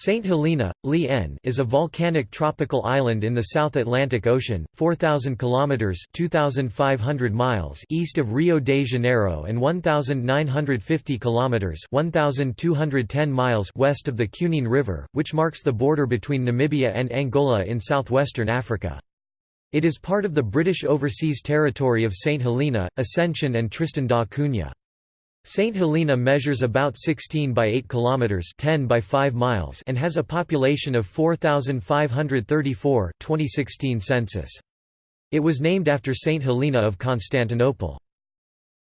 St. Helena, Li is a volcanic tropical island in the South Atlantic Ocean, 4,000 kilometers (2,500 miles) east of Rio de Janeiro and 1,950 kilometers (1,210 miles) west of the Cunene River, which marks the border between Namibia and Angola in southwestern Africa. It is part of the British Overseas Territory of St. Helena, Ascension and Tristan da Cunha. St. Helena measures about 16 by 8 kilometers, 10 by 5 miles, and has a population of 4534, 2016 census. It was named after St. Helena of Constantinople.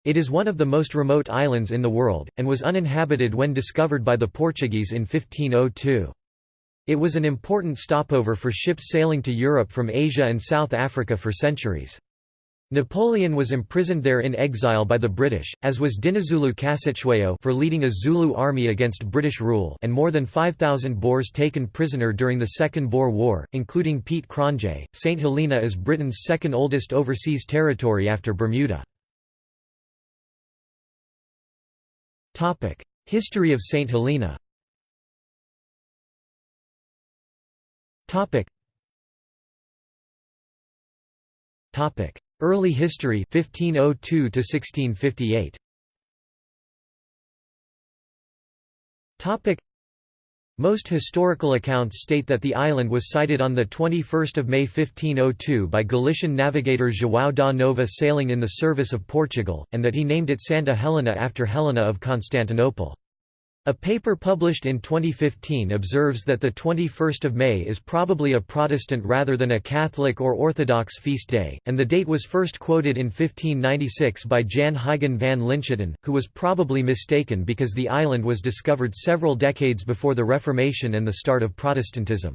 It is one of the most remote islands in the world, and was uninhabited when discovered by the Portuguese in 1502. It was an important stopover for ships sailing to Europe from Asia and South Africa for centuries. Napoleon was imprisoned there in exile by the British, as was Dinuzulu kaCetshwayo for leading a Zulu army against British rule and more than 5,000 Boers taken prisoner during the Second Boer War, including Piet Cronje. St. Helena is Britain's second oldest overseas territory after Bermuda. History of St. Helena Early history 1502 to 1658. Topic most historical accounts state that the island was sighted on 21 May 1502 by Galician navigator João da Nova sailing in the service of Portugal, and that he named it Santa Helena after Helena of Constantinople. A paper published in 2015 observes that the 21st of May is probably a Protestant rather than a Catholic or Orthodox feast day, and the date was first quoted in 1596 by Jan Huygen van Linschoten, who was probably mistaken because the island was discovered several decades before the Reformation and the start of Protestantism.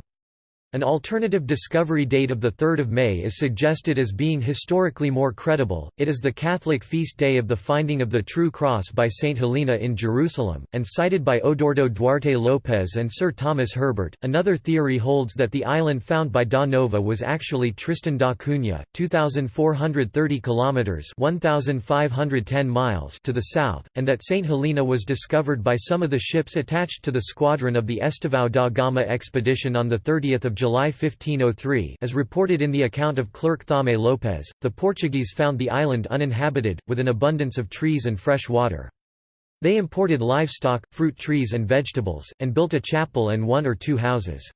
An alternative discovery date of 3 May is suggested as being historically more credible, it is the Catholic feast day of the finding of the True Cross by St. Helena in Jerusalem, and cited by Odoardo Duarte Lopez and Sir Thomas Herbert. Another theory holds that the island found by Da Nova was actually Tristan da Cunha, 2,430 kilometres 1,510 miles to the south, and that St. Helena was discovered by some of the ships attached to the squadron of the Estevão da Gama expedition on 30 July 1503 as reported in the account of clerk Thomé Lopes, the Portuguese found the island uninhabited, with an abundance of trees and fresh water. They imported livestock, fruit trees and vegetables, and built a chapel and one or two houses.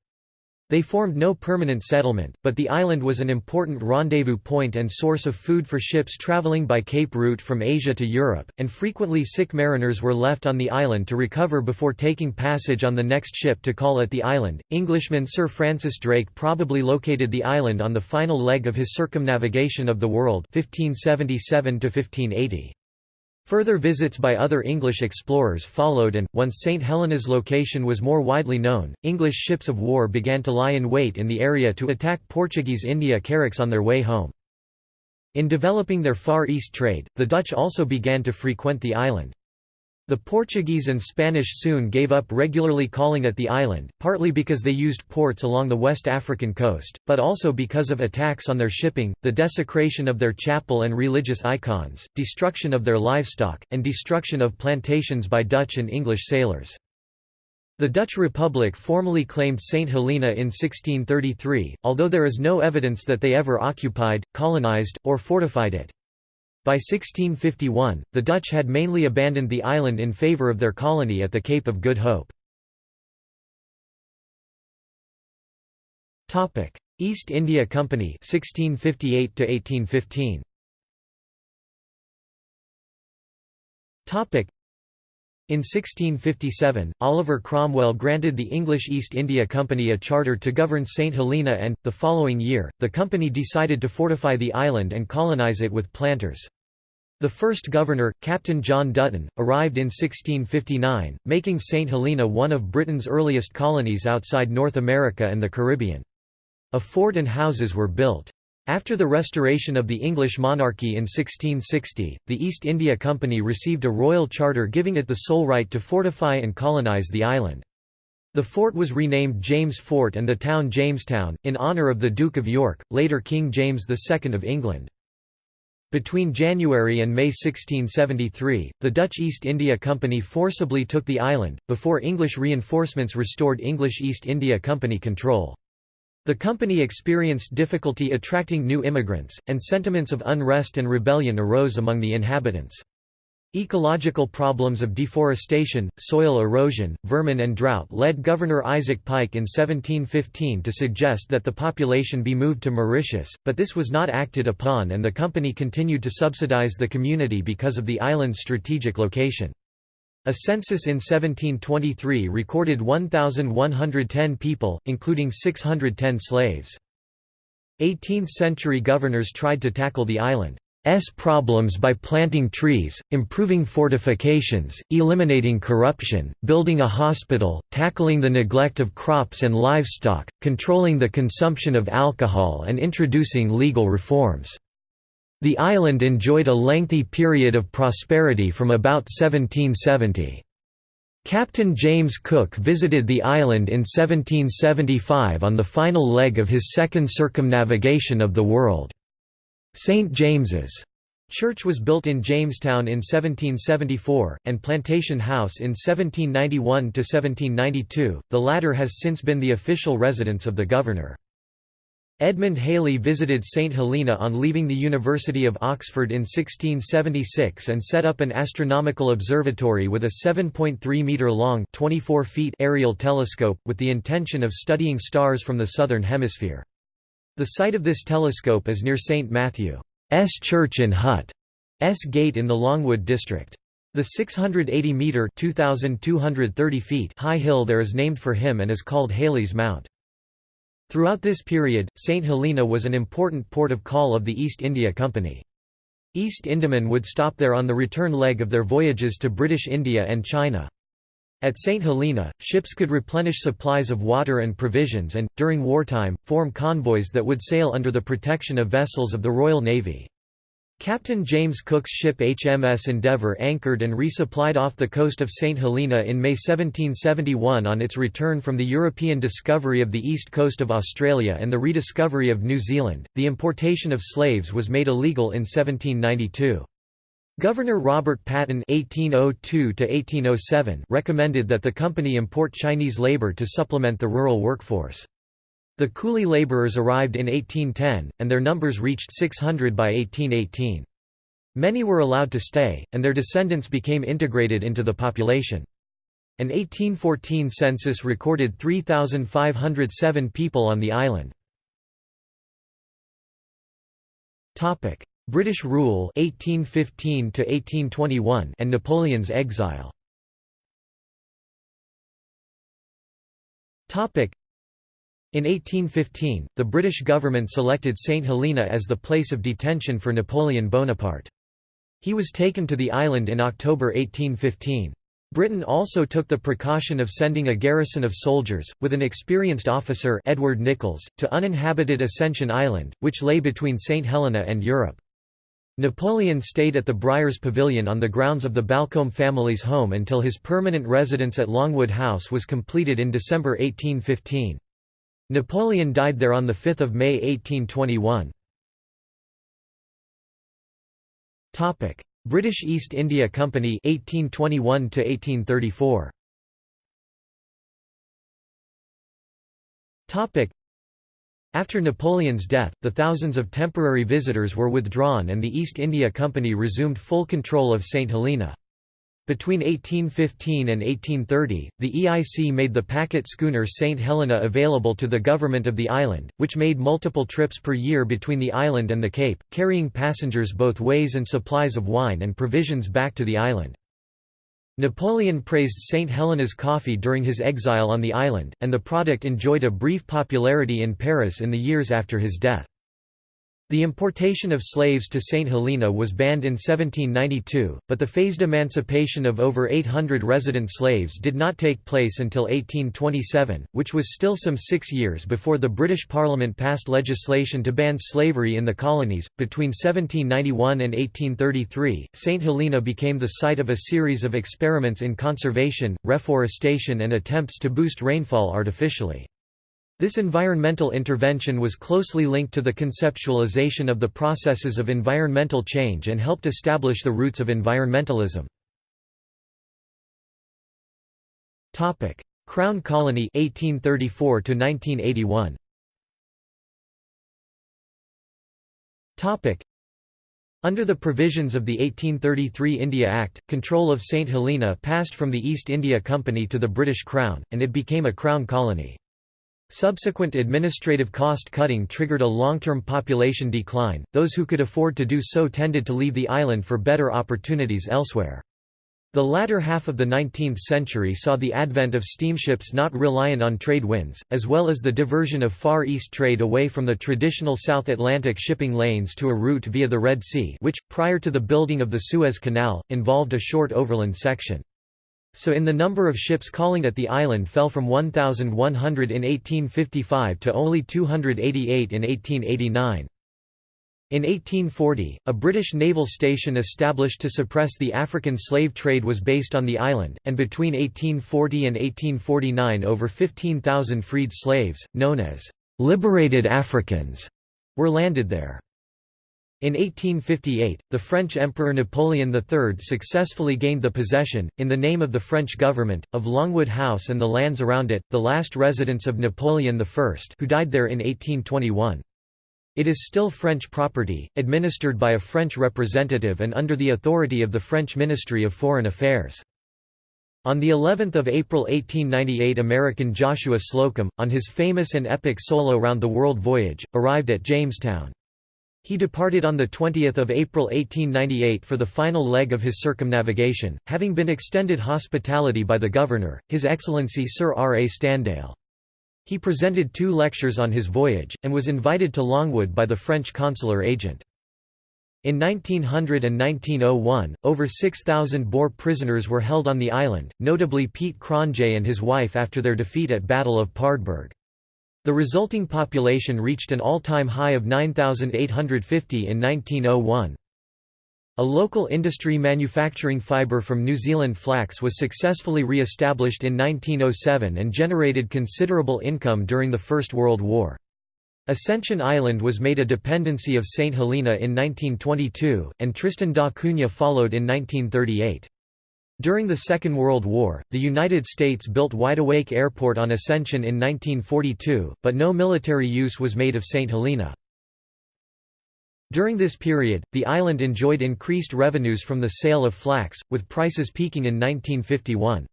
They formed no permanent settlement, but the island was an important rendezvous point and source of food for ships traveling by Cape route from Asia to Europe, and frequently sick mariners were left on the island to recover before taking passage on the next ship to call at the island. Englishman Sir Francis Drake probably located the island on the final leg of his circumnavigation of the world 1577 -1580. Further visits by other English explorers followed and, once St Helena's location was more widely known, English ships of war began to lie in wait in the area to attack Portuguese India carracks on their way home. In developing their Far East trade, the Dutch also began to frequent the island. The Portuguese and Spanish soon gave up regularly calling at the island, partly because they used ports along the West African coast, but also because of attacks on their shipping, the desecration of their chapel and religious icons, destruction of their livestock, and destruction of plantations by Dutch and English sailors. The Dutch Republic formally claimed St. Helena in 1633, although there is no evidence that they ever occupied, colonized, or fortified it. By 1651, the Dutch had mainly abandoned the island in favour of their colony at the Cape of Good Hope. East India Company 1658 1815 in 1657, Oliver Cromwell granted the English East India Company a charter to govern St Helena and, the following year, the company decided to fortify the island and colonise it with planters. The first governor, Captain John Dutton, arrived in 1659, making St Helena one of Britain's earliest colonies outside North America and the Caribbean. A fort and houses were built. After the restoration of the English monarchy in 1660, the East India Company received a royal charter giving it the sole right to fortify and colonise the island. The fort was renamed James Fort and the town Jamestown, in honour of the Duke of York, later King James II of England. Between January and May 1673, the Dutch East India Company forcibly took the island, before English reinforcements restored English East India Company control. The company experienced difficulty attracting new immigrants, and sentiments of unrest and rebellion arose among the inhabitants. Ecological problems of deforestation, soil erosion, vermin and drought led Governor Isaac Pike in 1715 to suggest that the population be moved to Mauritius, but this was not acted upon and the company continued to subsidize the community because of the island's strategic location. A census in 1723 recorded 1,110 people, including 610 slaves. 18th-century governors tried to tackle the island's problems by planting trees, improving fortifications, eliminating corruption, building a hospital, tackling the neglect of crops and livestock, controlling the consumption of alcohol and introducing legal reforms. The island enjoyed a lengthy period of prosperity from about 1770. Captain James Cook visited the island in 1775 on the final leg of his second circumnavigation of the world. St. James's Church was built in Jamestown in 1774, and Plantation House in 1791–1792, the latter has since been the official residence of the governor. Edmund Halley visited St. Helena on leaving the University of Oxford in 1676 and set up an astronomical observatory with a 7.3-metre-long aerial telescope, with the intention of studying stars from the southern hemisphere. The site of this telescope is near St. Matthew's Church in Hutt S Gate in the Longwood district. The 680-metre high hill there is named for him and is called Halley's Mount. Throughout this period, St. Helena was an important port of call of the East India Company. East Indiamen would stop there on the return leg of their voyages to British India and China. At St. Helena, ships could replenish supplies of water and provisions and, during wartime, form convoys that would sail under the protection of vessels of the Royal Navy. Captain James Cook's ship HMS Endeavour anchored and resupplied off the coast of St. Helena in May 1771 on its return from the European discovery of the east coast of Australia and the rediscovery of New Zealand. The importation of slaves was made illegal in 1792. Governor Robert Paton (1802–1807) recommended that the company import Chinese labor to supplement the rural workforce. The coolie laborers arrived in 1810, and their numbers reached 600 by 1818. Many were allowed to stay, and their descendants became integrated into the population. An 1814 census recorded 3,507 people on the island. British rule 1815 to 1821 and Napoleon's exile. Topic in 1815, the British government selected St. Helena as the place of detention for Napoleon Bonaparte. He was taken to the island in October 1815. Britain also took the precaution of sending a garrison of soldiers, with an experienced officer Edward Nicolls, to uninhabited Ascension Island, which lay between St. Helena and Europe. Napoleon stayed at the Briars Pavilion on the grounds of the Balcombe family's home until his permanent residence at Longwood House was completed in December 1815. Napoleon died there on 5 May 1821. British East India Company 1821 1834. After Napoleon's death, the thousands of temporary visitors were withdrawn and the East India Company resumed full control of St. Helena. Between 1815 and 1830, the EIC made the packet schooner St. Helena available to the government of the island, which made multiple trips per year between the island and the Cape, carrying passengers both ways and supplies of wine and provisions back to the island. Napoleon praised St. Helena's coffee during his exile on the island, and the product enjoyed a brief popularity in Paris in the years after his death. The importation of slaves to St. Helena was banned in 1792, but the phased emancipation of over 800 resident slaves did not take place until 1827, which was still some six years before the British Parliament passed legislation to ban slavery in the colonies. Between 1791 and 1833, St. Helena became the site of a series of experiments in conservation, reforestation, and attempts to boost rainfall artificially. This environmental intervention was closely linked to the conceptualization of the processes of environmental change and helped establish the roots of environmentalism. Crown Colony 1834 to 1981 Under the provisions of the 1833 India Act, control of St Helena passed from the East India Company to the British Crown, and it became a Crown colony. Subsequent administrative cost cutting triggered a long-term population decline, those who could afford to do so tended to leave the island for better opportunities elsewhere. The latter half of the 19th century saw the advent of steamships not reliant on trade winds, as well as the diversion of Far East trade away from the traditional South Atlantic shipping lanes to a route via the Red Sea which, prior to the building of the Suez Canal, involved a short overland section. So in the number of ships calling at the island fell from 1,100 in 1855 to only 288 in 1889. In 1840, a British naval station established to suppress the African slave trade was based on the island, and between 1840 and 1849 over 15,000 freed slaves, known as «liberated Africans», were landed there. In 1858, the French Emperor Napoleon III successfully gained the possession, in the name of the French government, of Longwood House and the lands around it, the last residence of Napoleon I who died there in 1821. It is still French property, administered by a French representative and under the authority of the French Ministry of Foreign Affairs. On the 11th of April 1898 American Joshua Slocum, on his famous and epic solo round-the-world voyage, arrived at Jamestown. He departed on 20 April 1898 for the final leg of his circumnavigation, having been extended hospitality by the Governor, His Excellency Sir R. A. Sterndale. He presented two lectures on his voyage, and was invited to Longwood by the French consular agent. In 1900 and 1901, over 6,000 Boer prisoners were held on the island, notably Piet Cronje and his wife after their defeat at Battle of Paardeberg. The resulting population reached an all-time high of 9,850 in 1901. A local industry manufacturing fibre from New Zealand flax was successfully re-established in 1907 and generated considerable income during the First World War. Ascension Island was made a dependency of St. Helena in 1922, and Tristan da Cunha followed in 1938. During the Second World War, the United States built Wideawake Airport on Ascension in 1942, but no military use was made of St. Helena. During this period, the island enjoyed increased revenues from the sale of flax, with prices peaking in 1951.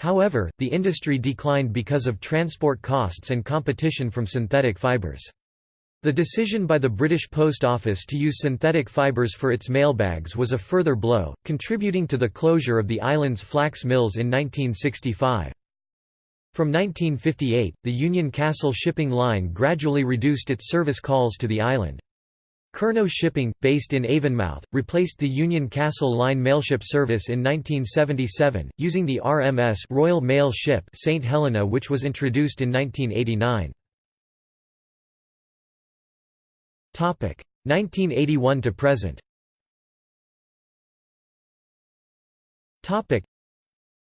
However, the industry declined because of transport costs and competition from synthetic fibers. The decision by the British Post Office to use synthetic fibers for its mailbags was a further blow, contributing to the closure of the island's flax mills in 1965. From 1958, the Union Castle shipping line gradually reduced its service calls to the island. Curnow Shipping, based in Avonmouth, replaced the Union Castle Line mailship service in 1977, using the RMS Royal Mail Ship St. Helena which was introduced in 1989. 1981 to present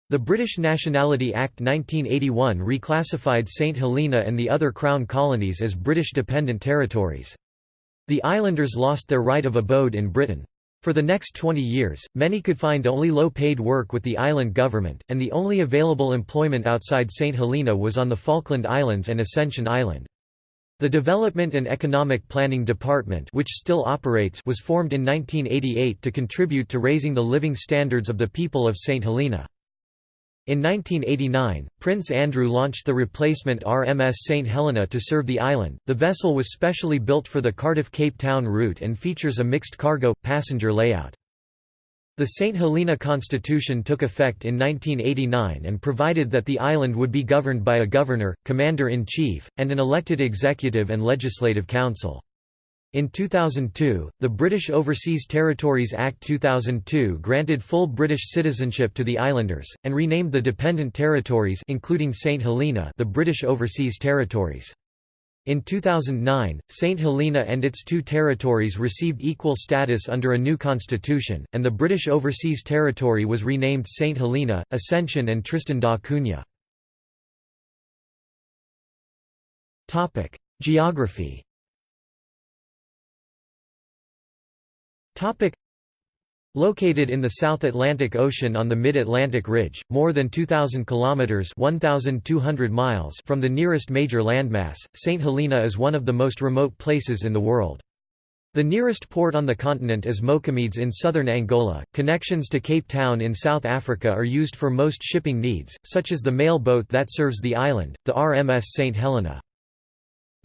the British Nationality Act 1981 reclassified St Helena and the other Crown colonies as British dependent territories. The islanders lost their right of abode in Britain. For the next 20 years, many could find only low-paid work with the island government, and the only available employment outside St. Helena was on the Falkland Islands and Ascension Island. The Development and Economic Planning Department which still operates was formed in 1988 to contribute to raising the living standards of the people of St. Helena. In 1989, Prince Andrew launched the replacement RMS St Helena to serve the island. The vessel was specially built for the Cardiff-Cape Town route and features a mixed cargo passenger layout. The St Helena Constitution took effect in 1989 and provided that the island would be governed by a governor, commander-in-chief, and an elected executive and legislative council. In 2002, the British Overseas Territories Act 2002 granted full British citizenship to the islanders, and renamed the dependent territories including St Helena the British Overseas Territories. In 2009, St Helena and its two territories received equal status under a new constitution, and the British Overseas Territory was renamed St Helena, Ascension and Tristan da Cunha. Geography. Located in the South Atlantic Ocean on the Mid-Atlantic Ridge, more than 2,000 kilometers (1,200 miles) from the nearest major landmass, St. Helena is one of the most remote places in the world. The nearest port on the continent is Moçâmedes in southern Angola. Connections to Cape Town in South Africa are used for most shipping needs, such as the mail boat that serves the island, the RMS St. Helena.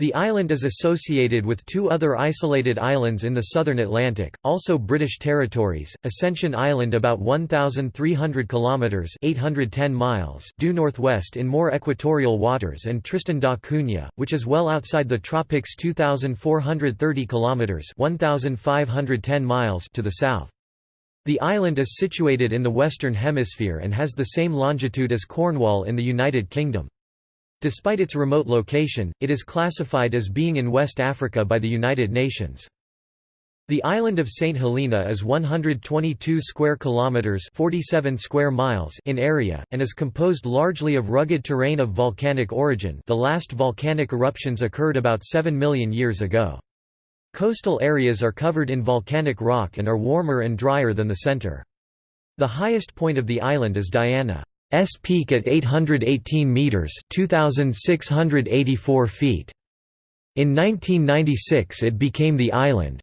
The island is associated with two other isolated islands in the southern Atlantic, also British territories, Ascension Island about 1,300 kilometres 810 miles due northwest in more equatorial waters and Tristan da Cunha, which is well outside the tropics 2,430 kilometres 1,510 miles to the south. The island is situated in the Western Hemisphere and has the same longitude as Cornwall in the United Kingdom. Despite its remote location, it is classified as being in West Africa by the United Nations. The island of St Helena is 122 square kilometers, 47 square miles in area and is composed largely of rugged terrain of volcanic origin. The last volcanic eruptions occurred about 7 million years ago. Coastal areas are covered in volcanic rock and are warmer and drier than the center. The highest point of the island is Diana. S peak at 818 meters (2684 feet). In 1996 it became the island's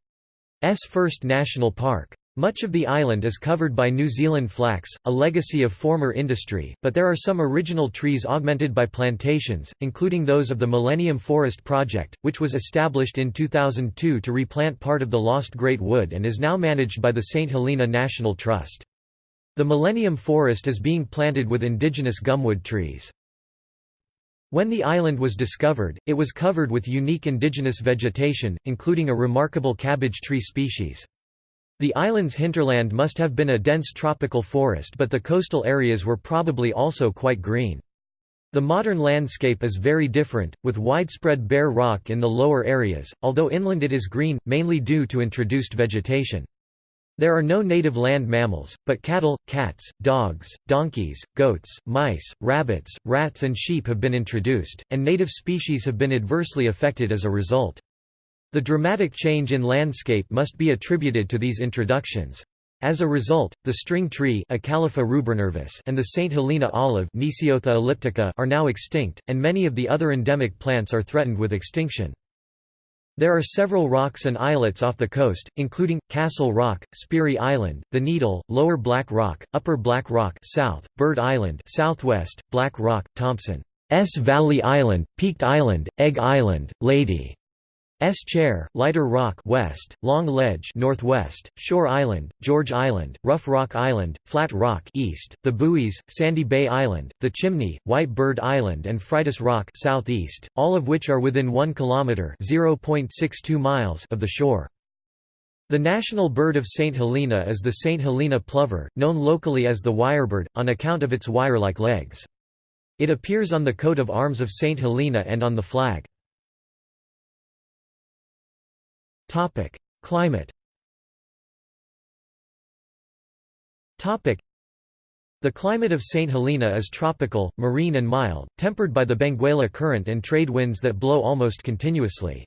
first national park. Much of the island is covered by New Zealand flax, a legacy of former industry, but there are some original trees augmented by plantations, including those of the Millennium Forest Project, which was established in 2002 to replant part of the lost Great Wood and is now managed by the St. Helena National Trust. The Millennium Forest is being planted with indigenous gumwood trees. When the island was discovered, it was covered with unique indigenous vegetation, including a remarkable cabbage tree species. The island's hinterland must have been a dense tropical forest but the coastal areas were probably also quite green. The modern landscape is very different, with widespread bare rock in the lower areas, although inland it is green, mainly due to introduced vegetation. There are no native land mammals, but cattle, cats, dogs, donkeys, goats, mice, rabbits, rats and sheep have been introduced, and native species have been adversely affected as a result. The dramatic change in landscape must be attributed to these introductions. As a result, the string tree and the St. Helena olive are now extinct, and many of the other endemic plants are threatened with extinction. There are several rocks and islets off the coast, including, Castle Rock, Speary Island, The Needle, Lower Black Rock, Upper Black Rock South, Bird Island Southwest, Black Rock, Thompson's Valley Island, Peaked Island, Egg Island, Lady S Chair, Lighter Rock West, Long Ledge Northwest, Shore Island, George Island, Rough Rock Island, Flat Rock East, The Buoys, Sandy Bay Island, The Chimney, White Bird Island and Fridas Rock Southeast, all of which are within 1 kilometer (0.62 miles) of the shore. The national bird of St. Helena is the St. Helena plover, known locally as the wirebird, on account of its wire-like legs. It appears on the coat of arms of St. Helena and on the flag. Topic: Climate. Topic: The climate of St. Helena is tropical, marine and mild, tempered by the Benguela current and trade winds that blow almost continuously.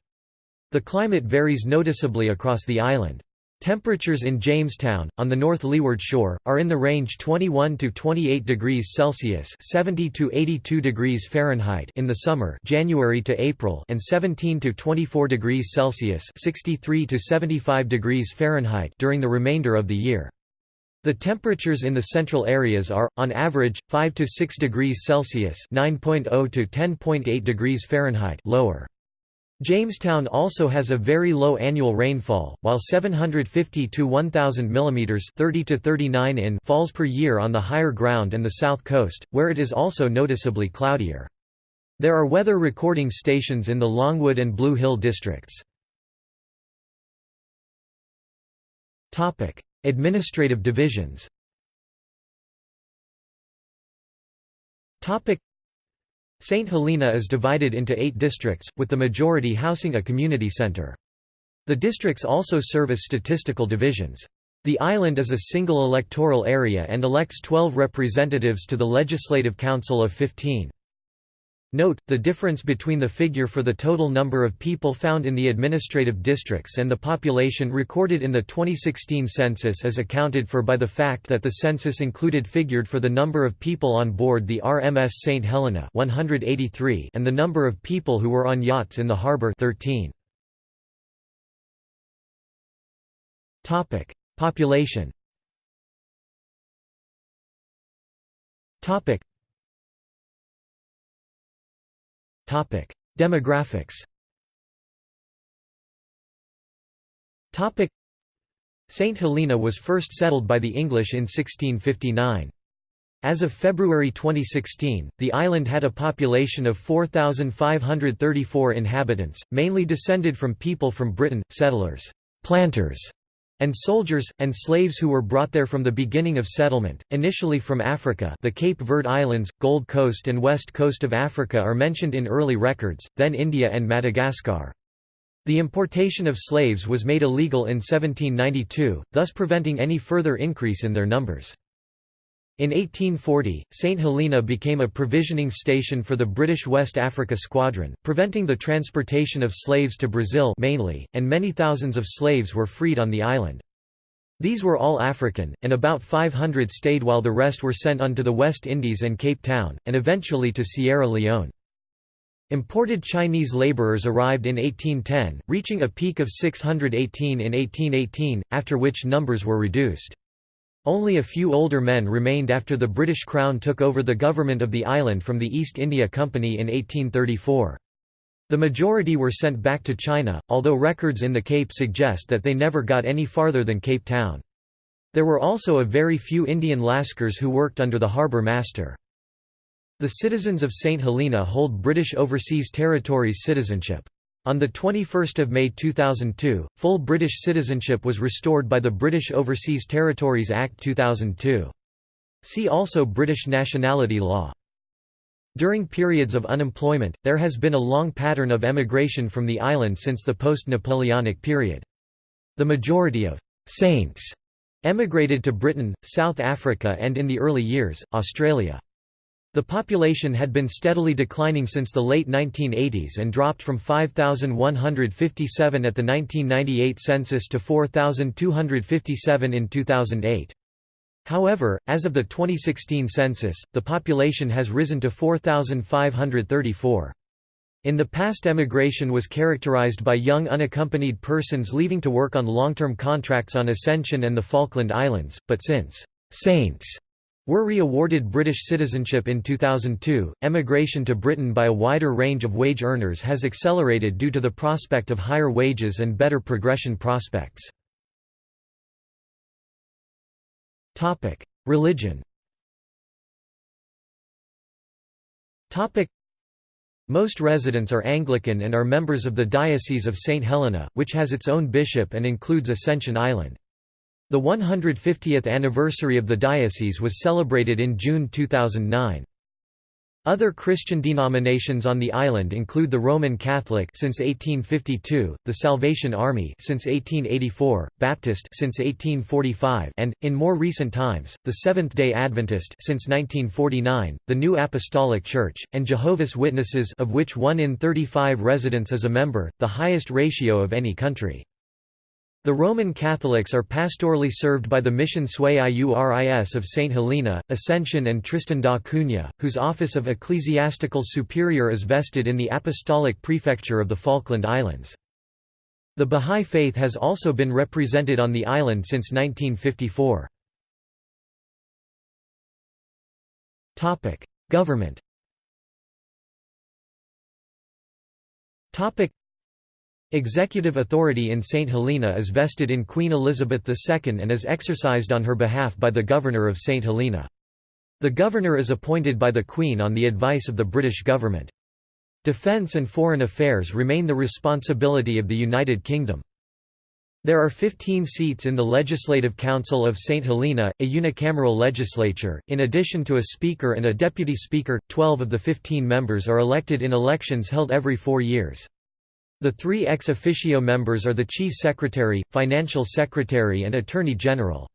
The climate varies noticeably across the island. Temperatures in Jamestown, on the north leeward shore, are in the range 21 to 28 degrees Celsius (70 to 82 degrees Fahrenheit) in the summer, January to April, and 17 to 24 degrees Celsius (63 to 75 degrees Fahrenheit) during the remainder of the year. The temperatures in the central areas are, on average, 5 to 6 degrees Celsius (9.0 to 10.8 degrees Fahrenheit) lower. Jamestown also has a very low annual rainfall, while 750 to 1000 mm 30 to 39 in falls per year on the higher ground and the south coast, where it is also noticeably cloudier. There are weather recording stations in the Longwood and Blue Hill districts. Topic: Administrative divisions. Topic: St. Helena is divided into eight districts, with the majority housing a community center. The districts also serve as statistical divisions. The island is a single electoral area and elects 12 representatives to the Legislative Council of 15. Note, the difference between the figure for the total number of people found in the administrative districts and the population recorded in the 2016 census is accounted for by the fact that the census included figured for the number of people on board the RMS St. Helena 183 and the number of people who were on yachts in the harbor 13. Population Demographics St. Helena was first settled by the English in 1659. As of February 2016, the island had a population of 4,534 inhabitants, mainly descended from people from Britain, settlers, planters, and soldiers, and slaves who were brought there from the beginning of settlement, initially from Africa the Cape Verde Islands, Gold Coast and west coast of Africa are mentioned in early records, then India and Madagascar. The importation of slaves was made illegal in 1792, thus preventing any further increase in their numbers. In 1840, St Helena became a provisioning station for the British West Africa Squadron, preventing the transportation of slaves to Brazil mainly, and many thousands of slaves were freed on the island. These were all African, and about 500 stayed while the rest were sent on to the West Indies and Cape Town, and eventually to Sierra Leone. Imported Chinese laborers arrived in 1810, reaching a peak of 618 in 1818, after which numbers were reduced. Only a few older men remained after the British Crown took over the government of the island from the East India Company in 1834. The majority were sent back to China, although records in the Cape suggest that they never got any farther than Cape Town. There were also a very few Indian Lascars who worked under the harbour master. The citizens of St Helena hold British Overseas Territories citizenship. On 21 May 2002, full British citizenship was restored by the British Overseas Territories Act 2002. See also British nationality law. During periods of unemployment, there has been a long pattern of emigration from the island since the post-Napoleonic period. The majority of «saints» emigrated to Britain, South Africa and in the early years, Australia. The population had been steadily declining since the late 1980s and dropped from 5,157 at the 1998 census to 4,257 in 2008. However, as of the 2016 census, the population has risen to 4,534. In the past emigration was characterized by young unaccompanied persons leaving to work on long-term contracts on Ascension and the Falkland Islands, but since «saints» Were re-awarded British citizenship in 2002, emigration to Britain by a wider range of wage earners has accelerated due to the prospect of higher wages and better progression prospects. Topic: Religion Topic: most residents are Anglican and are members of the Diocese of St. Helena, which has its own bishop and includes Ascension Island. The 150th anniversary of the diocese was celebrated in June 2009. Other Christian denominations on the island include the Roman Catholic since 1852, the Salvation Army since 1884, Baptist since 1845, and in more recent times, the Seventh-day Adventist since 1949, the New Apostolic Church, and Jehovah's Witnesses of which 1 in 35 residents is a member, the highest ratio of any country. The Roman Catholics are pastorally served by the Mission Sui Iuris of St. Helena, Ascension and Tristan da Cunha, whose office of ecclesiastical superior is vested in the Apostolic Prefecture of the Falkland Islands. The Bahá'í Faith has also been represented on the island since 1954. Government Executive authority in St. Helena is vested in Queen Elizabeth II and is exercised on her behalf by the Governor of St. Helena. The Governor is appointed by the Queen on the advice of the British government. Defence and foreign affairs remain the responsibility of the United Kingdom. There are 15 seats in the Legislative Council of St. Helena, a unicameral legislature. In addition to a Speaker and a Deputy Speaker, 12 of the 15 members are elected in elections held every four years. The three ex officio members are the Chief Secretary, Financial Secretary and Attorney General.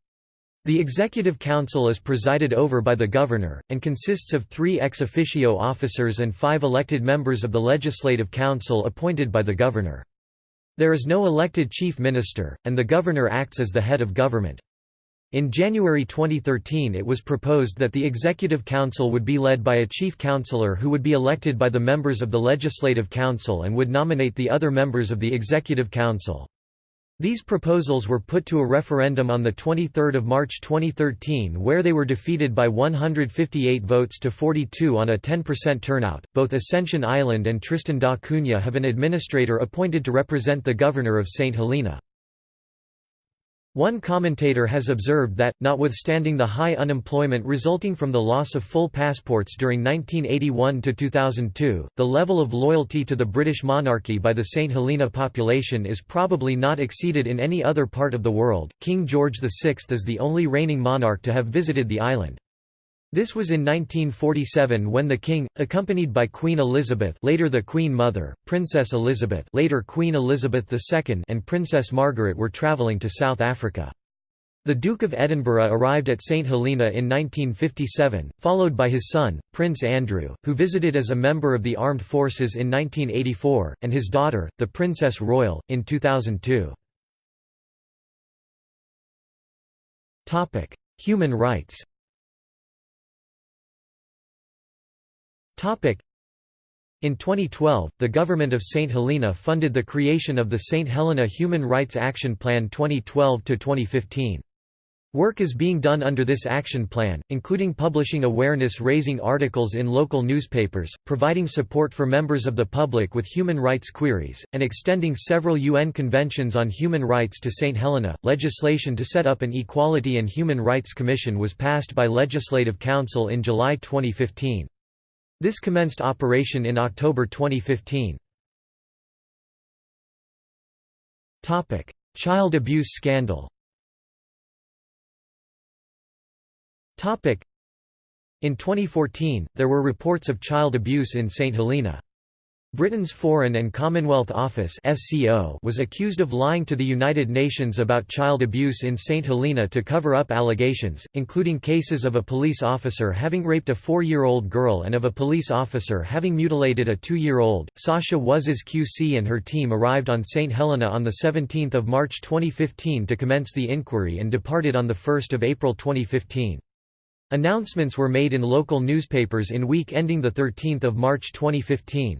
The Executive Council is presided over by the Governor, and consists of three ex officio officers and five elected members of the Legislative Council appointed by the Governor. There is no elected Chief Minister, and the Governor acts as the head of government. In January 2013 it was proposed that the Executive Council would be led by a Chief Counselor who would be elected by the members of the Legislative Council and would nominate the other members of the Executive Council. These proposals were put to a referendum on 23 March 2013 where they were defeated by 158 votes to 42 on a 10% turnout. Both Ascension Island and Tristan da Cunha have an administrator appointed to represent the governor of St. Helena. One commentator has observed that, notwithstanding the high unemployment resulting from the loss of full passports during 1981–2002, the level of loyalty to the British monarchy by the St Helena population is probably not exceeded in any other part of the world. King George VI is the only reigning monarch to have visited the island. This was in 1947 when the king, accompanied by Queen Elizabeth later the Queen Mother, Princess Elizabeth later Queen Elizabeth II and Princess Margaret were travelling to South Africa. The Duke of Edinburgh arrived at St Helena in 1957, followed by his son, Prince Andrew, who visited as a member of the armed forces in 1984, and his daughter, the Princess Royal, in 2002. Human rights In 2012, the government of St. Helena funded the creation of the St. Helena Human Rights Action Plan 2012–2015. Work is being done under this action plan, including publishing awareness-raising articles in local newspapers, providing support for members of the public with human rights queries, and extending several UN conventions on human rights to St. Helena. Legislation to set up an Equality and Human Rights Commission was passed by Legislative Council in July 2015. This commenced operation in October 2015. Topic: Child abuse scandal Topic: In 2014, there were reports of child abuse in St Helena. Britain's Foreign and Commonwealth Office was accused of lying to the United Nations about child abuse in St Helena to cover up allegations, including cases of a police officer having raped a four-year-old girl and of a police officer having mutilated a two-year-old. Sasha Wass QC and her team arrived on St Helena on 17 March 2015 to commence the inquiry and departed on 1 April 2015. Announcements were made in local newspapers in week ending 13 March 2015.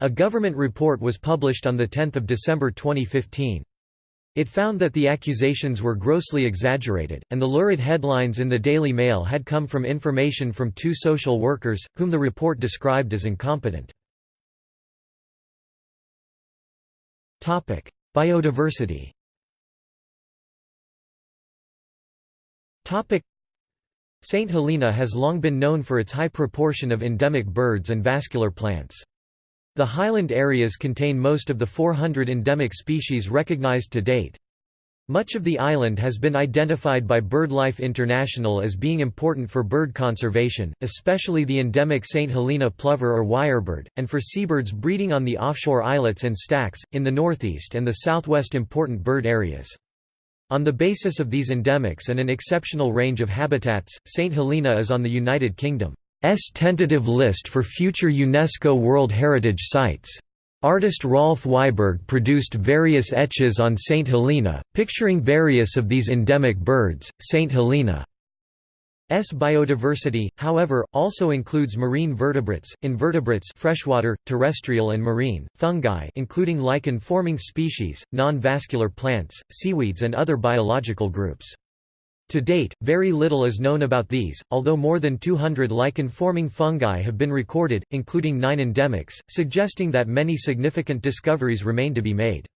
A government report was published on 10 December 2015. It found that the accusations were grossly exaggerated, and the lurid headlines in the Daily Mail had come from information from two social workers, whom the report described as incompetent. Biodiversity St. Helena has long been known for its high proportion of endemic birds and vascular plants. The highland areas contain most of the 400 endemic species recognized to date. Much of the island has been identified by BirdLife International as being important for bird conservation, especially the endemic St. Helena plover or wirebird, and for seabirds breeding on the offshore islets and stacks, in the northeast and the southwest important bird areas. On the basis of these endemics and an exceptional range of habitats, St. Helena is on the United Kingdom. S tentative list for future UNESCO World Heritage Sites. Artist Rolf Weijburg produced various etches on St. Helena, picturing various of these endemic birds. St. Helena S biodiversity, however, also includes marine vertebrates, invertebrates freshwater, terrestrial and marine, fungi including lichen-forming species, non-vascular plants, seaweeds and other biological groups. To date, very little is known about these, although more than 200 lichen-forming fungi have been recorded, including nine endemics, suggesting that many significant discoveries remain to be made.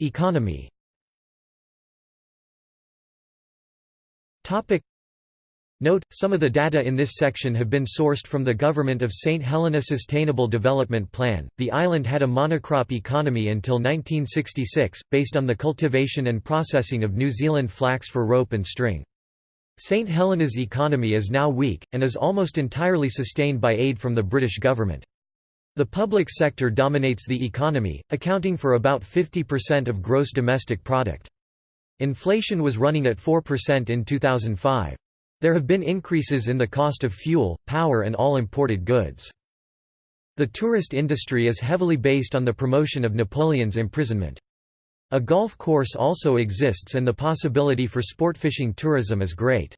Economy Note, some of the data in this section have been sourced from the Government of St. Helena Sustainable Development Plan. The island had a monocrop economy until 1966, based on the cultivation and processing of New Zealand flax for rope and string. St. Helena's economy is now weak, and is almost entirely sustained by aid from the British government. The public sector dominates the economy, accounting for about 50% of gross domestic product. Inflation was running at 4% in 2005. There have been increases in the cost of fuel, power and all imported goods. The tourist industry is heavily based on the promotion of Napoleon's imprisonment. A golf course also exists and the possibility for sportfishing tourism is great.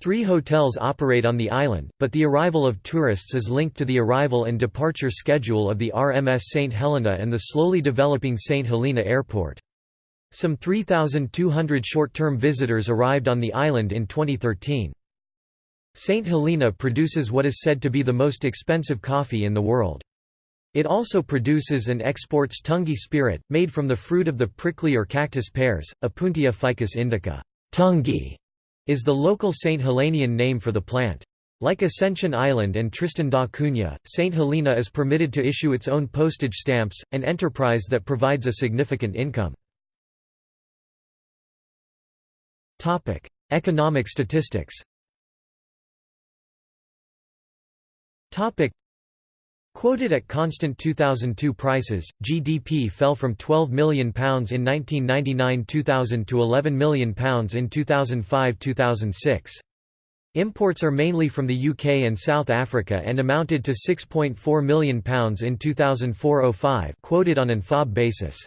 Three hotels operate on the island, but the arrival of tourists is linked to the arrival and departure schedule of the RMS St. Helena and the slowly developing St. Helena Airport. Some 3,200 short-term visitors arrived on the island in 2013. St. Helena produces what is said to be the most expensive coffee in the world. It also produces and exports Tungi spirit, made from the fruit of the prickly or cactus pears, Opuntia ficus indica. Tungi is the local St. Helenian name for the plant. Like Ascension Island and Tristan da Cunha, St. Helena is permitted to issue its own postage stamps, an enterprise that provides a significant income. Economic statistics Quoted at constant 2002 prices, GDP fell from £12 million in 1999–2000 to £11 million in 2005–2006. Imports are mainly from the UK and South Africa and amounted to £6.4 million in 2004–05 quoted on an FOB basis.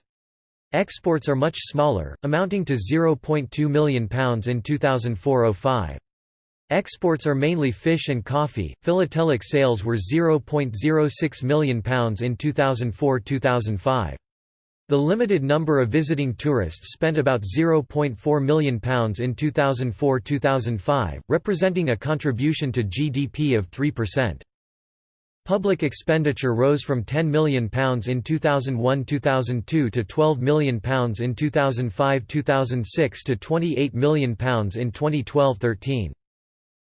Exports are much smaller, amounting to £0.2 million in 2004–05. Exports are mainly fish and coffee. Philatelic sales were £0.06 million in 2004-2005. The limited number of visiting tourists spent about £0.4 million in 2004-2005, representing a contribution to GDP of 3%. Public expenditure rose from £10 million in 2001–2002 to £12 million in 2005–2006 to £28 million in 2012–13.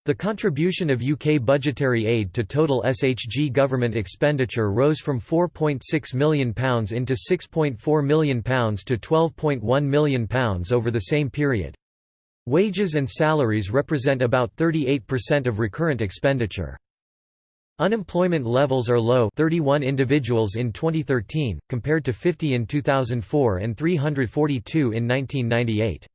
The contribution of UK budgetary aid to total SHG government expenditure rose from £4.6 million into £6.4 million to £12.1 million over the same period. Wages and salaries represent about 38% of recurrent expenditure. Unemployment levels are low 31 individuals in 2013, compared to 50 in 2004 and 342 in 1998.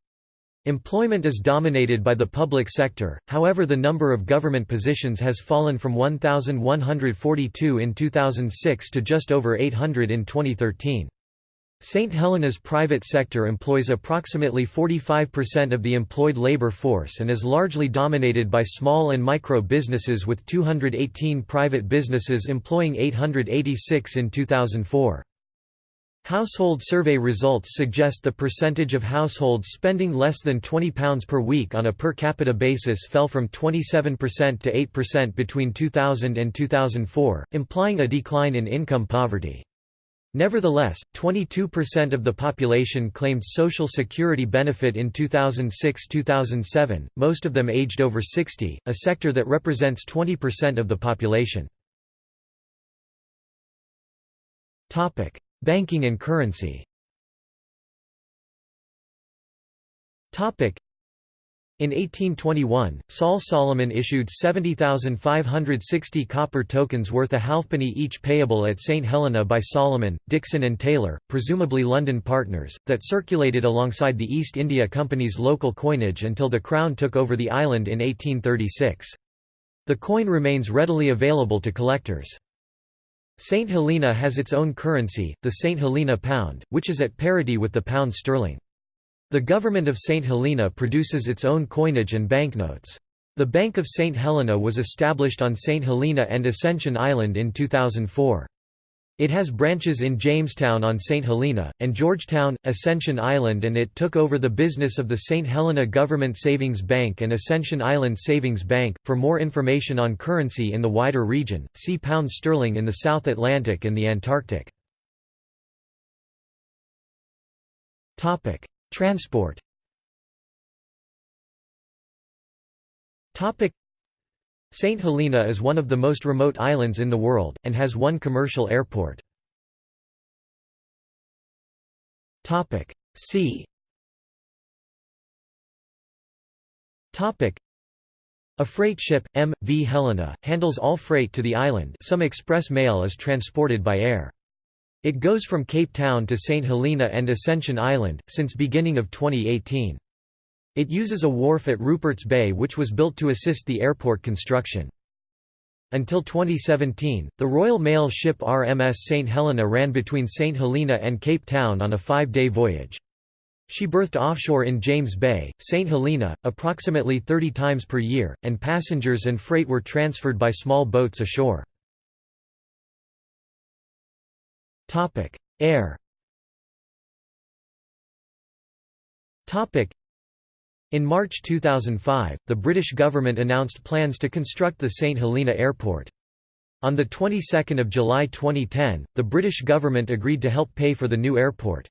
Employment is dominated by the public sector, however the number of government positions has fallen from 1,142 in 2006 to just over 800 in 2013. St. Helena's private sector employs approximately 45% of the employed labor force and is largely dominated by small and micro businesses with 218 private businesses employing 886 in 2004. Household survey results suggest the percentage of households spending less than £20 per week on a per capita basis fell from 27% to 8% between 2000 and 2004, implying a decline in income poverty. Nevertheless, 22% of the population claimed Social Security benefit in 2006–2007, most of them aged over 60, a sector that represents 20% of the population. Banking and currency in 1821, Saul Solomon issued 70,560 copper tokens worth a halfpenny each payable at St. Helena by Solomon, Dixon and Taylor, presumably London partners, that circulated alongside the East India Company's local coinage until the Crown took over the island in 1836. The coin remains readily available to collectors. St. Helena has its own currency, the St. Helena pound, which is at parity with the pound sterling. The government of St. Helena produces its own coinage and banknotes. The Bank of St. Helena was established on St. Helena and Ascension Island in 2004. It has branches in Jamestown on St. Helena, and Georgetown, Ascension Island and it took over the business of the St. Helena Government Savings Bank and Ascension Island Savings Bank. For more information on currency in the wider region, see pound sterling in the South Atlantic and the Antarctic. Transport St. Helena is one of the most remote islands in the world, and has one commercial airport. Sea A freight ship, M.V. Helena, handles all freight to the island some express mail is transported by air. It goes from Cape Town to St. Helena and Ascension Island, since beginning of 2018. It uses a wharf at Rupert's Bay which was built to assist the airport construction. Until 2017, the Royal Mail ship RMS St. Helena ran between St. Helena and Cape Town on a five-day voyage. She berthed offshore in James Bay, St. Helena, approximately 30 times per year, and passengers and freight were transferred by small boats ashore. Air in March 2005, the British government announced plans to construct the St Helena Airport. On the 22nd of July 2010, the British government agreed to help pay for the new airport.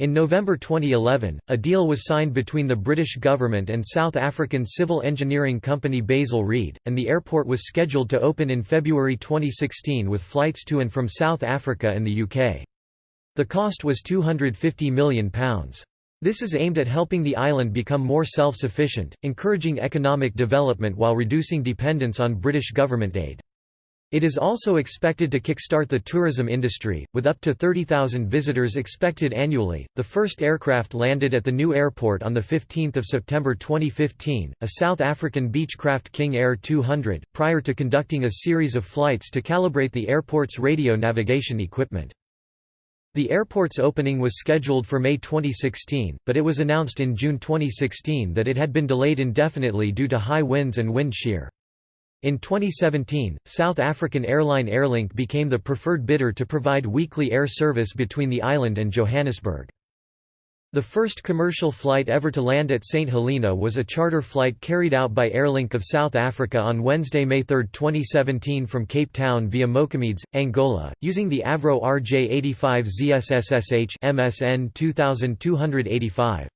In November 2011, a deal was signed between the British government and South African civil engineering company Basil Read, and the airport was scheduled to open in February 2016 with flights to and from South Africa and the UK. The cost was £250 million. This is aimed at helping the island become more self-sufficient, encouraging economic development while reducing dependence on British government aid. It is also expected to kickstart the tourism industry, with up to 30,000 visitors expected annually. The first aircraft landed at the new airport on 15 September 2015, a South African Beechcraft King Air 200, prior to conducting a series of flights to calibrate the airport's radio navigation equipment. The airport's opening was scheduled for May 2016, but it was announced in June 2016 that it had been delayed indefinitely due to high winds and wind shear. In 2017, South African airline Airlink became the preferred bidder to provide weekly air service between the island and Johannesburg. The first commercial flight ever to land at St. Helena was a charter flight carried out by Airlink of South Africa on Wednesday, May 3, 2017 from Cape Town via Moçâmedes, Angola, using the Avro RJ-85 ZSSSH MSN 2285.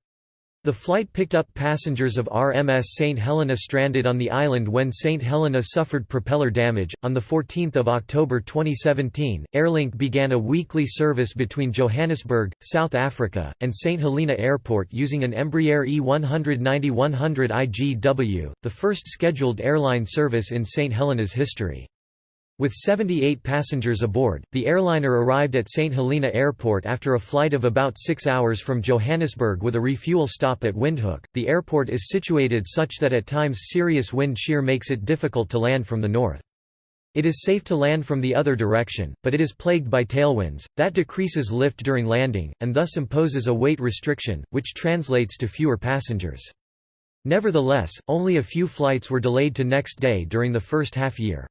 The flight picked up passengers of RMS St. Helena stranded on the island when St. Helena suffered propeller damage. On 14 October 2017, Airlink began a weekly service between Johannesburg, South Africa, and St. Helena Airport using an Embraer E190-100 IGW, the first scheduled airline service in St. Helena's history. With 78 passengers aboard, the airliner arrived at St. Helena Airport after a flight of about six hours from Johannesburg with a refuel stop at Windhoek. The airport is situated such that at times serious wind shear makes it difficult to land from the north. It is safe to land from the other direction, but it is plagued by tailwinds, that decreases lift during landing, and thus imposes a weight restriction, which translates to fewer passengers. Nevertheless, only a few flights were delayed to next day during the first half year.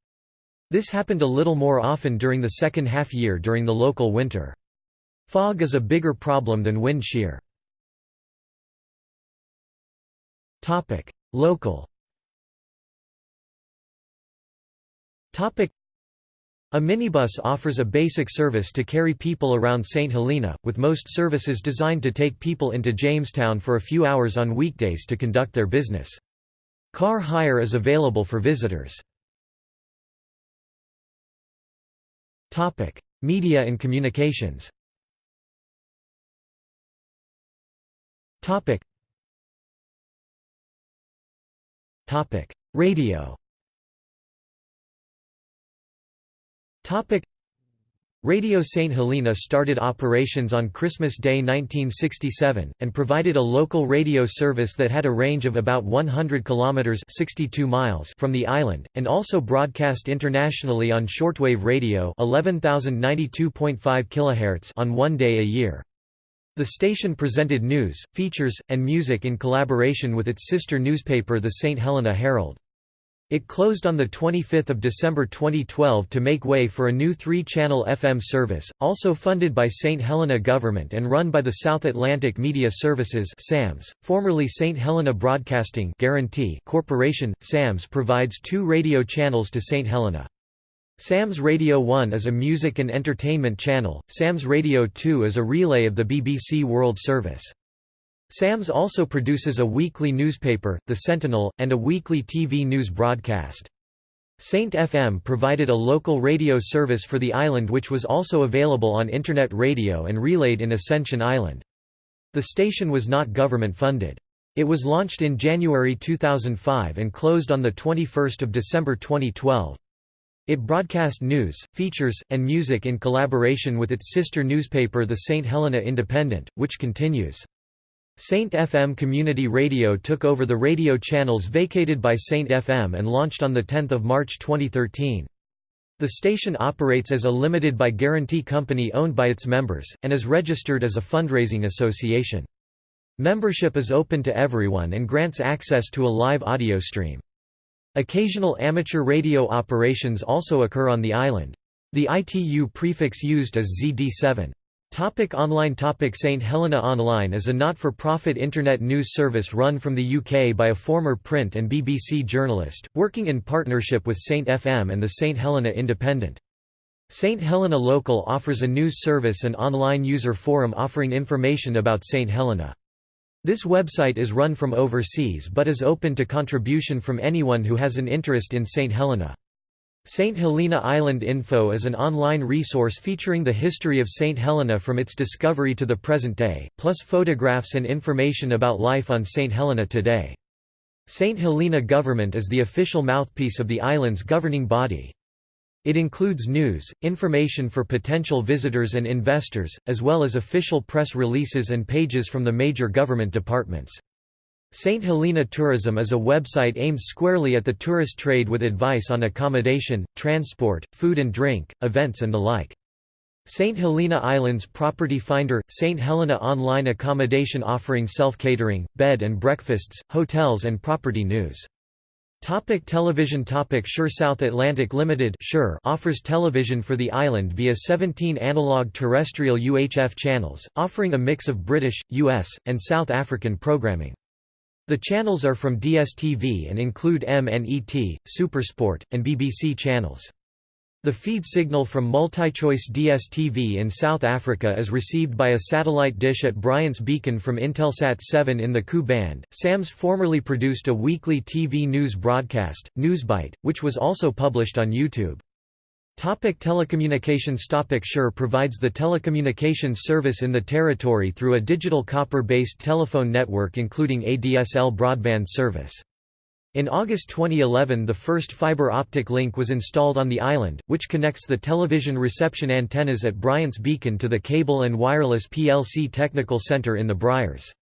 This happened a little more often during the second half year during the local winter. Fog is a bigger problem than wind shear. Local a minibus offers a basic service to carry people around St. Helena, with most services designed to take people into Jamestown for a few hours on weekdays to conduct their business. Car hire is available for visitors. Topic: Media and communications. Topic. Topic: Radio. Topic: Radio St. Helena started operations on Christmas Day 1967, and provided a local radio service that had a range of about 100 kilometers (62 miles) from the island, and also broadcast internationally on shortwave radio 11092.5 kHz on one day a year. The station presented news, features, and music in collaboration with its sister newspaper the St. Helena Herald. It closed on 25 December 2012 to make way for a new three-channel FM service, also funded by St. Helena Government and run by the South Atlantic Media Services SAMS, formerly St. Helena Broadcasting Guarantee Corporation. SAMS provides two radio channels to St. Helena. SAMS Radio 1 is a music and entertainment channel, SAMS Radio 2 is a relay of the BBC World Service. SAMS also produces a weekly newspaper, The Sentinel, and a weekly TV news broadcast. Saint FM provided a local radio service for the island which was also available on Internet radio and relayed in Ascension Island. The station was not government funded. It was launched in January 2005 and closed on 21 December 2012. It broadcast news, features, and music in collaboration with its sister newspaper the St. Helena Independent, which continues. Saint FM Community Radio took over the radio channels vacated by Saint FM and launched on 10 March 2013. The station operates as a limited by guarantee company owned by its members, and is registered as a fundraising association. Membership is open to everyone and grants access to a live audio stream. Occasional amateur radio operations also occur on the island. The ITU prefix used is ZD7. Topic online topic St Helena Online is a not-for-profit internet news service run from the UK by a former print and BBC journalist, working in partnership with St FM and the St Helena Independent. St Helena Local offers a news service and online user forum offering information about St Helena. This website is run from overseas but is open to contribution from anyone who has an interest in St. Helena. St. Helena Island Info is an online resource featuring the history of St. Helena from its discovery to the present day, plus photographs and information about life on St. Helena today. St. Helena Government is the official mouthpiece of the island's governing body. It includes news, information for potential visitors and investors, as well as official press releases and pages from the major government departments. St. Helena Tourism is a website aimed squarely at the tourist trade with advice on accommodation, transport, food and drink, events and the like. St. Helena Islands Property Finder – St. Helena Online Accommodation offering self-catering, bed and breakfasts, hotels and property news. Topic television Topic Sure South Atlantic Limited Sure offers television for the island via 17 analog terrestrial UHF channels, offering a mix of British, US, and South African programming. The channels are from DSTV and include MNET, Supersport, and BBC channels. The feed signal from MultiChoice DSTV in South Africa is received by a satellite dish at Bryant's Beacon from Intelsat 7 in the Ku band. SAMS formerly produced a weekly TV news broadcast, Newsbite, which was also published on YouTube. Topic telecommunications Topic Sure provides the telecommunications service in the territory through a digital copper-based telephone network including ADSL broadband service. In August 2011 the first fiber optic link was installed on the island, which connects the television reception antennas at Bryant's Beacon to the Cable and Wireless plc Technical Centre in the Briars.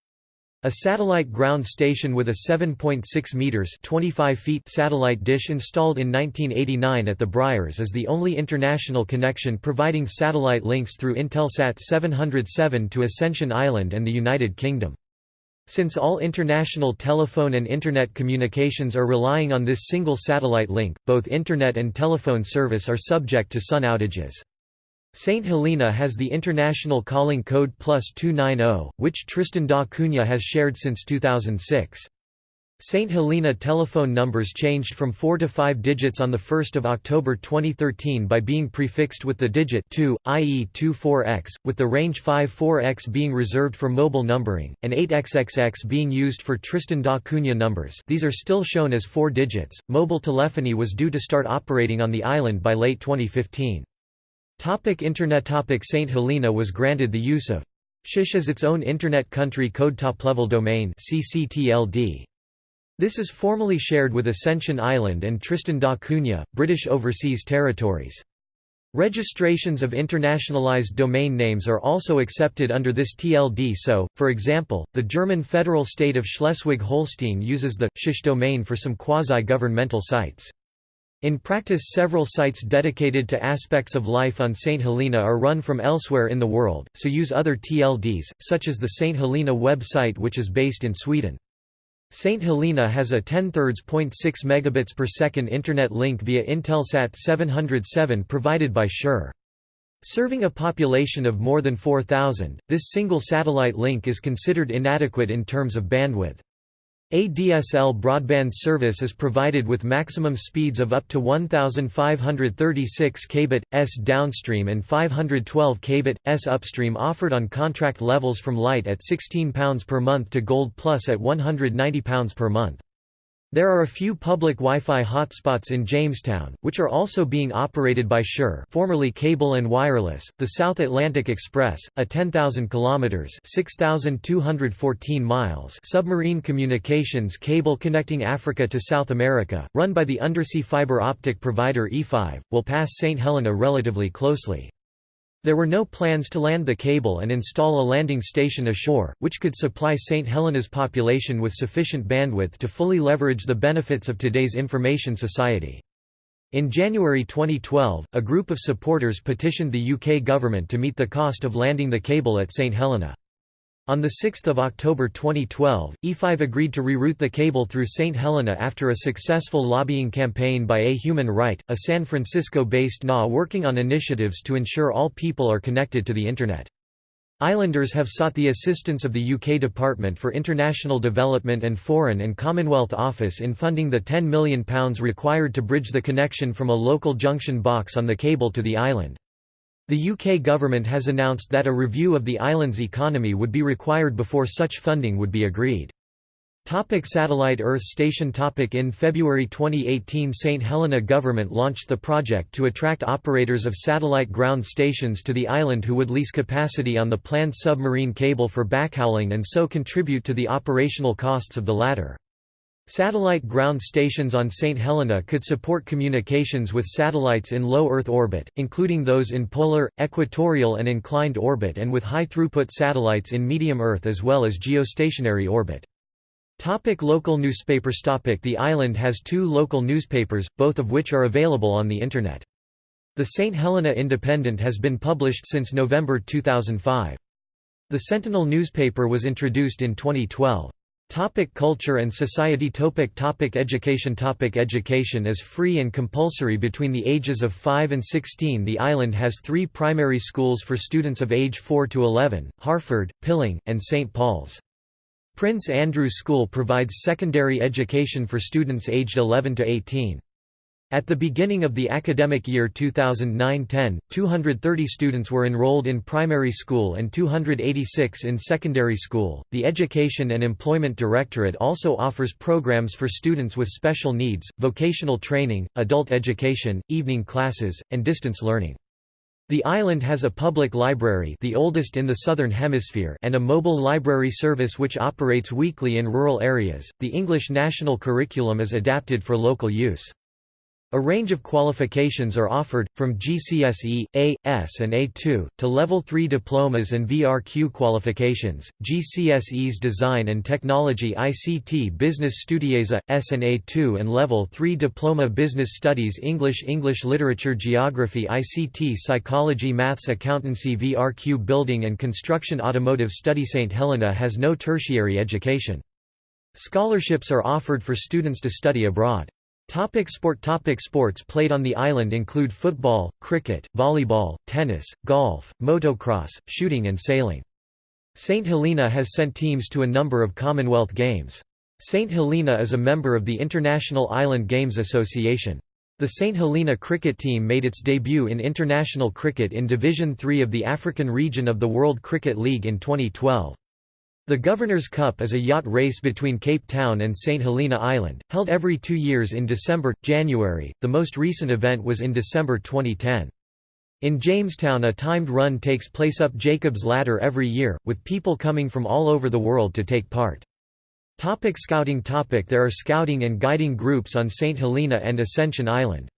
A satellite ground station with a 7.6 meters (25 feet) satellite dish installed in 1989 at the Briars is the only international connection providing satellite links through Intelsat 707 to Ascension Island and the United Kingdom. Since all international telephone and Internet communications are relying on this single satellite link, both Internet and telephone service are subject to sun outages. St. Helena has the international calling code plus 290, which Tristan da Cunha has shared since 2006. St. Helena telephone numbers changed from 4 to 5 digits on 1 October 2013 by being prefixed with the digit 2, i.e. 24x, with the range 54x being reserved for mobile numbering, and 8xxx being used for Tristan da Cunha numbers these are still shown as 4 digits. Mobile telephony was due to start operating on the island by late 2015. Topic Internet Topic St. Helena was granted the use of SHISH as its own Internet Country Code Top-Level Domain CCTLD. This is formally shared with Ascension Island and Tristan da Cunha, British Overseas Territories. Registrations of internationalized domain names are also accepted under this TLD so, for example, the German federal state of Schleswig-Holstein uses the «shish domain for some quasi-governmental sites. In practice several sites dedicated to aspects of life on St. Helena are run from elsewhere in the world, so use other TLDs, such as the St. Helena website which is based in Sweden. St. Helena has a 10 0.6 megabits per second internet link via Intelsat 707 provided by Sure. Serving a population of more than 4,000, this single satellite link is considered inadequate in terms of bandwidth. ADSL broadband service is provided with maximum speeds of up to 1536 kbit s downstream and 512 kbit s upstream offered on contract levels from light at £16 per month to gold plus at £190 per month. There are a few public Wi-Fi hotspots in Jamestown, which are also being operated by Sure formerly Cable and Wireless, the South Atlantic Express, a 10,000 kilometers (6,214 miles) submarine communications cable connecting Africa to South America, run by the undersea fiber optic provider E5, will pass St Helena relatively closely. There were no plans to land the cable and install a landing station ashore, which could supply St. Helena's population with sufficient bandwidth to fully leverage the benefits of today's information society. In January 2012, a group of supporters petitioned the UK government to meet the cost of landing the cable at St. Helena. On 6 October 2012, E5 agreed to reroute the cable through St. Helena after a successful lobbying campaign by A Human Right, a San Francisco-based NA working on initiatives to ensure all people are connected to the Internet. Islanders have sought the assistance of the UK Department for International Development and Foreign and Commonwealth Office in funding the £10 million required to bridge the connection from a local junction box on the cable to the island. The UK government has announced that a review of the island's economy would be required before such funding would be agreed. Topic satellite Earth station topic In February 2018 St. Helena government launched the project to attract operators of satellite ground stations to the island who would lease capacity on the planned submarine cable for backhauling and so contribute to the operational costs of the latter. Satellite ground stations on St. Helena could support communications with satellites in low Earth orbit, including those in polar, equatorial and inclined orbit and with high-throughput satellites in medium Earth as well as geostationary orbit. Topic local newspapers Topic The island has two local newspapers, both of which are available on the Internet. The St. Helena Independent has been published since November 2005. The Sentinel newspaper was introduced in 2012. Topic culture and society topic topic Education topic Education is free and compulsory between the ages of 5 and 16 The island has three primary schools for students of age 4 to 11, Harford, Pilling, and St. Paul's. Prince Andrew School provides secondary education for students aged 11 to 18. At the beginning of the academic year 2009-10, 230 students were enrolled in primary school and 286 in secondary school. The Education and Employment Directorate also offers programs for students with special needs, vocational training, adult education, evening classes, and distance learning. The island has a public library the oldest in the Southern Hemisphere and a mobile library service which operates weekly in rural areas. The English national curriculum is adapted for local use. A range of qualifications are offered, from GCSE, A, S and A2, to Level 3 diplomas and VRQ qualifications, GCSE's Design and Technology ICT Business Studies A, S and A2 and Level 3 Diploma Business Studies English English Literature Geography ICT Psychology Maths Accountancy VRQ Building and Construction Automotive Study St. Helena has no tertiary education. Scholarships are offered for students to study abroad. Topic sport Topic Sports played on the island include football, cricket, volleyball, tennis, golf, motocross, shooting and sailing. St. Helena has sent teams to a number of Commonwealth Games. St. Helena is a member of the International Island Games Association. The St. Helena cricket team made its debut in international cricket in Division Three of the African region of the World Cricket League in 2012. The Governor's Cup is a yacht race between Cape Town and St. Helena Island, held every two years in December, January, the most recent event was in December 2010. In Jamestown a timed run takes place up Jacob's Ladder every year, with people coming from all over the world to take part. Topic scouting topic There are scouting and guiding groups on St. Helena and Ascension Island.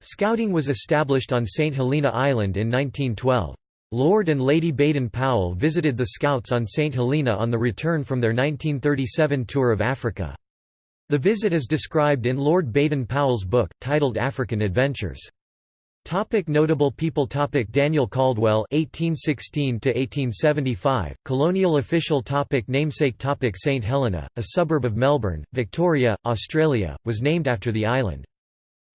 Scouting was established on St. Helena Island in 1912. Lord and Lady Baden-Powell visited the Scouts on St. Helena on the return from their 1937 tour of Africa. The visit is described in Lord Baden-Powell's book, titled African Adventures. Topic notable people Topic Daniel Caldwell (1816–1875), colonial official. Topic namesake Topic St Helena, a suburb of Melbourne, Victoria, Australia, was named after the island.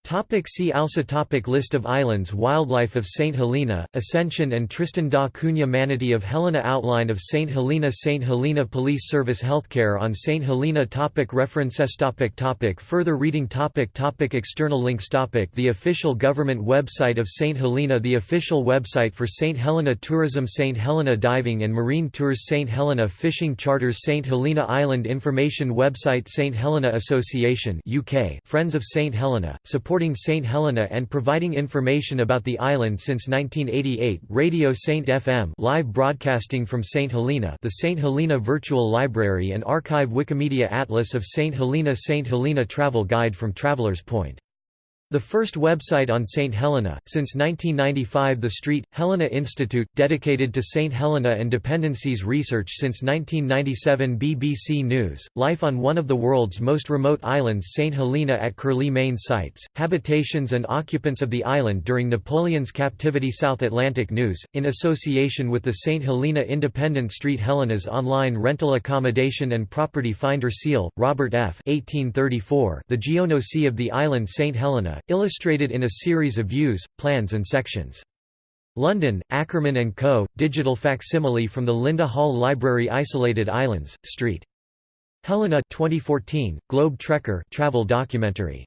Topic see also topic List of islands Wildlife of St. Helena, Ascension and Tristan da Cunha Manatee of Helena Outline of St. Helena St. Helena Police Service Healthcare on St. Helena topic References topic topic Further reading topic topic External links topic The official government website of St. Helena The official website for St. Helena Tourism St. Helena Diving and Marine Tours St. Helena Fishing Charters St. Helena Island Information Website St. Helena Association UK Friends of St. Helena, support supporting St. Helena and providing information about the island since 1988 Radio St. FM live broadcasting from St. Helena the St. Helena Virtual Library and Archive Wikimedia Atlas of St. Helena St. Helena Travel Guide from Travelers Point the first website on St. Helena, since 1995 the Street, Helena Institute, dedicated to St. Helena and dependencies research since 1997 BBC News, life on one of the world's most remote islands St. Helena at Curlie Main sites, habitations and occupants of the island during Napoleon's captivity South Atlantic News, in association with the St. Helena Independent Street Helena's online rental accommodation and property finder Seale, Robert F. 1834, the geognosy of the island St. Helena, illustrated in a series of views, plans and sections. London, Ackermann & Co., digital facsimile from the Linda Hall Library Isolated Islands, St. Helena 2014, Globe Trekker travel documentary